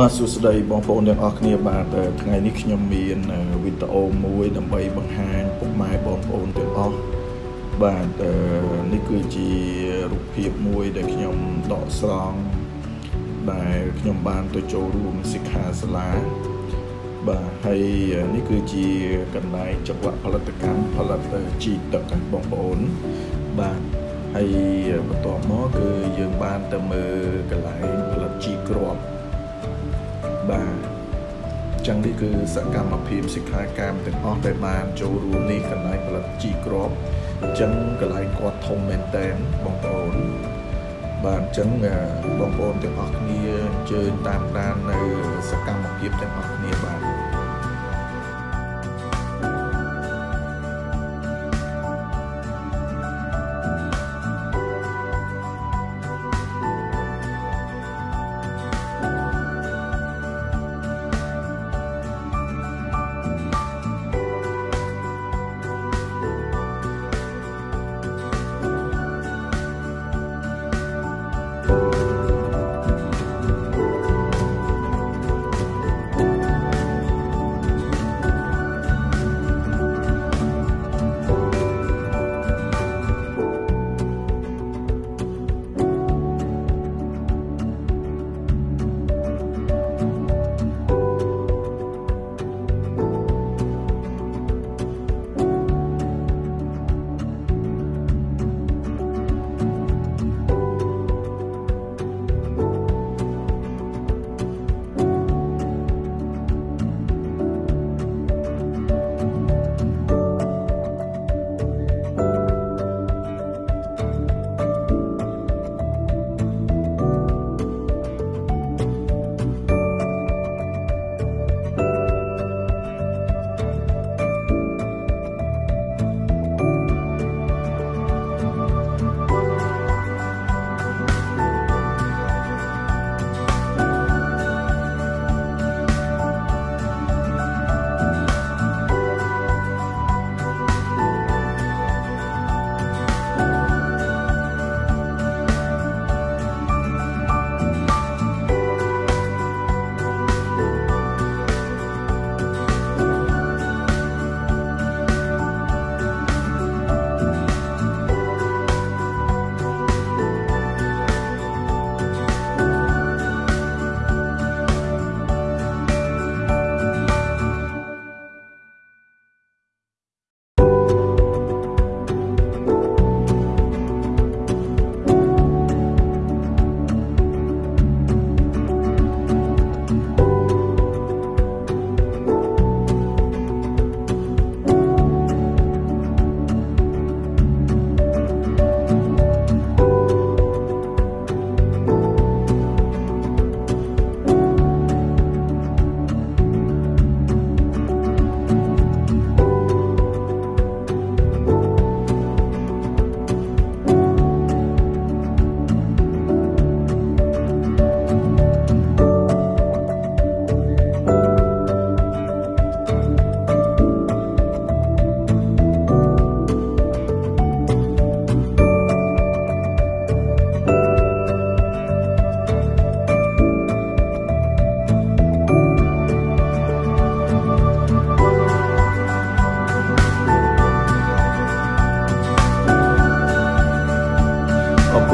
បាទសួស្តីបងប្អូនទាំងអស់គ្នាបាទថ្ងៃនេះខ្ញុំមានវីដេអូមួយដើម្បីបង្ហាញពុកម៉ែបងប្អូនទាំងអស់បាទនេះគឺជារូបភាពមួយដែលខ្ញុំដកស្រង់ដែលខ្ញុំបានទៅចូលរួមសិក្ខាសាលាបាទហើយនេះគឺជាកន្លែងចង្វាក់ផលិតកម្មផលិតជីទឹកបងប្អូនបាទហើយបន្ទាប់មកគឺយើងបានទៅមើលកន្លែងផលិតជីគ្រាប់ បាទចឹងនេះគឺសកម្មភាពសិក្ខាកាមទាំងអស់ដែលបានចូលរួមនេះកន្លែងផលិតជីគ្រាប់អញ្ចឹងកន្លែងគាត់ធំមែនតែនបងប្អូនបាទអញ្ចឹងបងប្អូនទាំងអស់គ្នាអញ្ជើញតាមដាននៅសកម្ម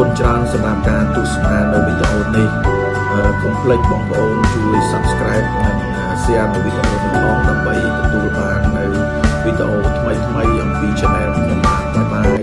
គុណច្រើនសម្រាប់ការទស្សនានៅវីដេអូនេះកុំភ្លេចបងប្អូនជួយ Subscribe និង Share នៅវីដេអូនេះផងដើម្បី